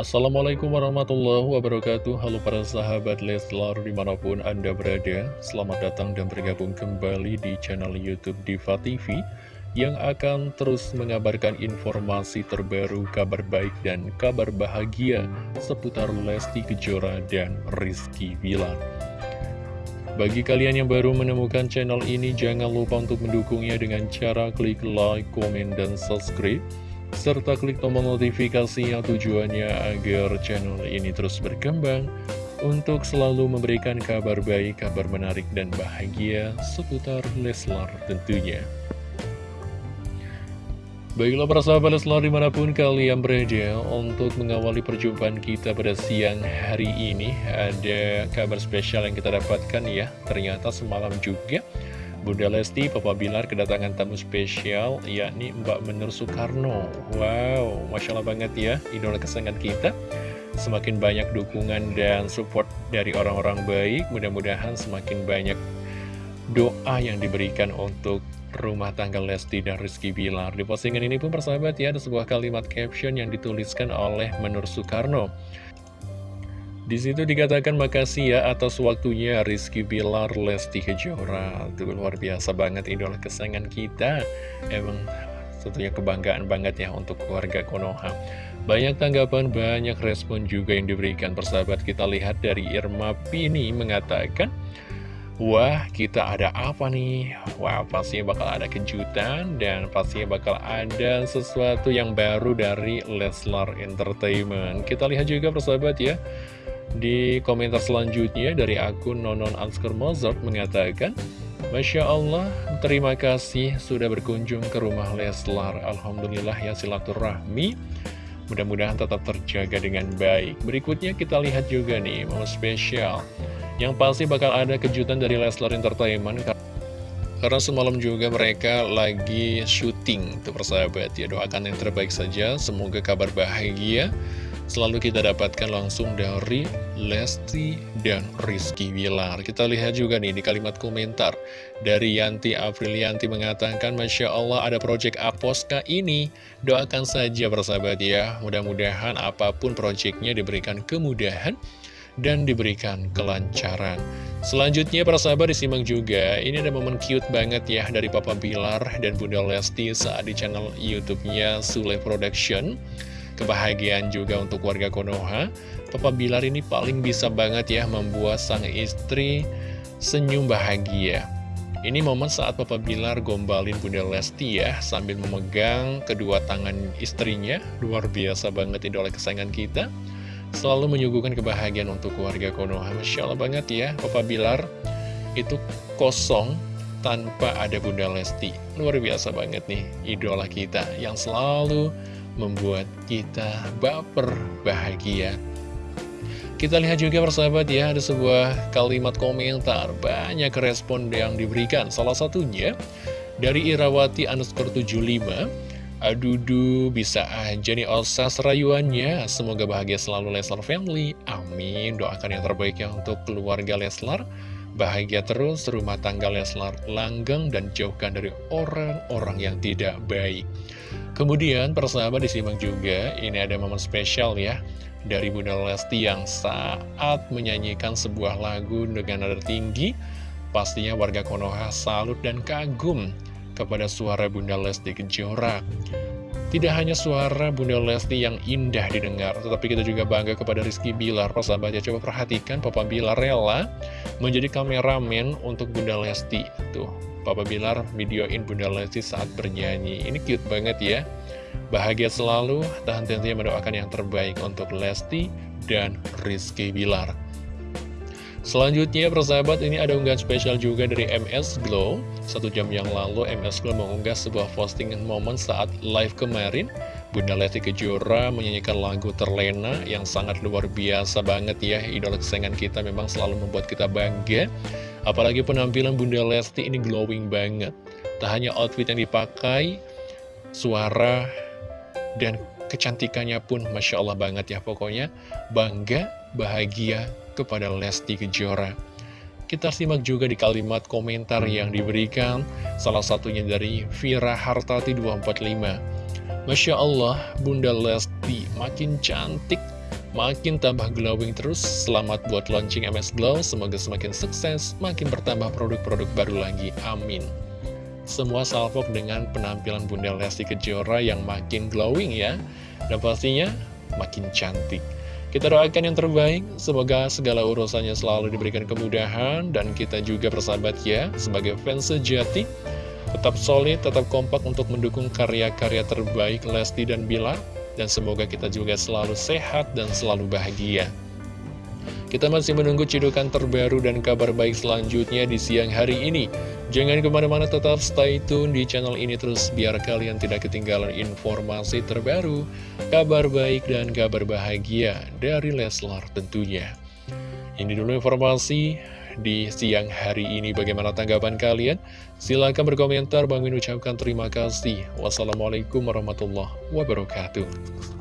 Assalamualaikum warahmatullahi wabarakatuh. Halo para sahabat Leslar di mana pun anda berada Selamat datang dan bergabung kembali di channel Youtube Diva TV Yang akan terus mengabarkan informasi terbaru, kabar baik dan kabar bahagia Seputar Lesti Kejora dan Rizky Bilar. Bagi kalian yang baru menemukan channel ini, jangan lupa untuk mendukungnya dengan cara klik like, komen, dan subscribe serta klik tombol notifikasinya tujuannya agar channel ini terus berkembang untuk selalu memberikan kabar baik, kabar menarik, dan bahagia seputar Leslar tentunya. Baiklah para sahabat Leslar di mana pun kalian berada untuk mengawali perjumpaan kita pada siang hari ini Ada kabar spesial yang kita dapatkan ya Ternyata semalam juga Bunda Lesti, Papa Bilar kedatangan tamu spesial, yakni Mbak Menur Soekarno. Wow, Masya Allah banget ya, idola kesenangan kita. Semakin banyak dukungan dan support dari orang-orang baik, mudah-mudahan semakin banyak doa yang diberikan untuk rumah tangga Lesti dan Rizky Bilar. Di postingan ini pun persahabat ya, ada sebuah kalimat caption yang dituliskan oleh Menur Soekarno. Di situ dikatakan makasih ya atas waktunya Rizky Bilar Lesti Kejora. Itu luar biasa banget idola kesayangan kita. Emang tentunya kebanggaan banget ya untuk keluarga Konoha. Banyak tanggapan, banyak respon juga yang diberikan persahabat. Kita lihat dari Irma Pini mengatakan, Wah, kita ada apa nih? Wah, pastinya bakal ada kejutan dan pastinya bakal ada sesuatu yang baru dari Leslar Entertainment. Kita lihat juga persahabat ya. Di komentar selanjutnya dari akun Nonon Ansker Mozart mengatakan, Masya Allah, terima kasih sudah berkunjung ke rumah Leslar. Alhamdulillah ya silaturahmi. Mudah-mudahan tetap terjaga dengan baik. Berikutnya kita lihat juga nih, mau spesial. Yang pasti bakal ada kejutan dari Leslar Entertainment. Karena semalam juga mereka lagi syuting, tuh persahabat ya. Doakan yang terbaik saja, semoga kabar bahagia selalu kita dapatkan langsung dari Lesti dan Rizky Wilar. Kita lihat juga nih di kalimat komentar dari Yanti Aprilianti mengatakan, Masya Allah ada project Aposka ini. Doakan saja persahabat ya, mudah-mudahan apa pun projectnya diberikan kemudahan dan diberikan kelancaran. Selanjutnya para sahabat disimak juga, ini ada momen cute banget ya dari Papa Bilar dan Bunda Lesti saat di channel YouTube-nya Sule Production kebahagiaan juga untuk warga Konoha. Papa Bilar ini paling bisa banget ya membuat sang istri senyum bahagia. Ini momen saat Papa Bilar gombalin Bunda Lesti ya, sambil memegang kedua tangan istrinya. Luar biasa banget idola kesayangan kita. Selalu menyuguhkan kebahagiaan untuk warga Konoha. Masya Allah banget ya, Papa Bilar itu kosong tanpa ada Bunda Lesti. Luar biasa banget nih, idola kita yang selalu membuat kita baper bahagia. Kita lihat juga persahabat ya, ada sebuah kalimat komentar, banyak respon yang diberikan. Salah satunya dari Irawati underscore 75, Adudu, bisa aja nih Osa serayuannya. Semoga bahagia selalu Leslar Family. Amin. Doakan yang terbaik ya untuk keluarga Leslar. Bahagia terus rumah tangga Leslar langgeng dan jauhkan dari orang-orang yang tidak baik. Kemudian persahabat disimak juga, ini ada momen spesial ya dari Bunda Lesti yang saat menyanyikan sebuah lagu dengan nada tinggi. Pastinya warga Konoha salut dan kagum kepada suara Bunda Lesti Kejora. Tidak hanya suara Bunda Lesti yang indah didengar, tetapi kita juga bangga kepada Rizky Bilar. Persahabat ya, coba perhatikan Papa Bilar rela menjadi kameramen untuk Bunda Lesti. Tuh, Papa Bilar videoin Bunda Lesti saat bernyanyi. Ini cute banget ya. Bahagia selalu, tahan tentunya mendoakan yang terbaik untuk Lesti dan Rizky Bilar. Selanjutnya persahabat ini ada unggahan spesial juga dari MS Glow Satu jam yang lalu MS Glow mengunggah sebuah postingan momen saat live kemarin. Bunda Lesti Kejora menyanyikan lagu Terlena yang sangat luar biasa banget ya. Idola kesayangan kita memang selalu membuat kita bangga. Apalagi penampilan Bunda Lesti ini glowing banget. Tak hanya outfit yang dipakai, suara, dan kecantikannya pun Masya Allah banget ya. Pokoknya bangga, bahagia kepada Lesti Kejora Kita simak juga di kalimat komentar yang diberikan Salah satunya dari Vira Hartati 245 Masya Allah, Bunda Lesti makin cantik makin tambah glowing terus. Selamat buat launching MS Glow, semoga semakin sukses, makin bertambah produk-produk baru lagi. Amin. Semua salvok dengan penampilan Bunda Lesti Kejora yang makin glowing ya. Dan pastinya makin cantik. Kita doakan yang terbaik, semoga segala urusannya selalu diberikan kemudahan, dan kita juga bersahabat ya, sebagai fans sejati, tetap solid, tetap kompak untuk mendukung karya-karya terbaik Lesti dan Bilar, dan semoga kita juga selalu sehat dan selalu bahagia. Kita masih menunggu cidukan terbaru dan kabar baik selanjutnya di siang hari ini. Jangan ke mana-mana tetap stay tune di channel ini terus biar kalian tidak ketinggalan informasi terbaru, kabar baik dan kabar bahagia dari Leslar tentunya. Ini dulu informasi di siang hari ini. Bagaimana tanggapan kalian? Silahkan berkomentar. Bang ucapkan terima kasih. Wassalamualaikum warahmatullahi wabarakatuh.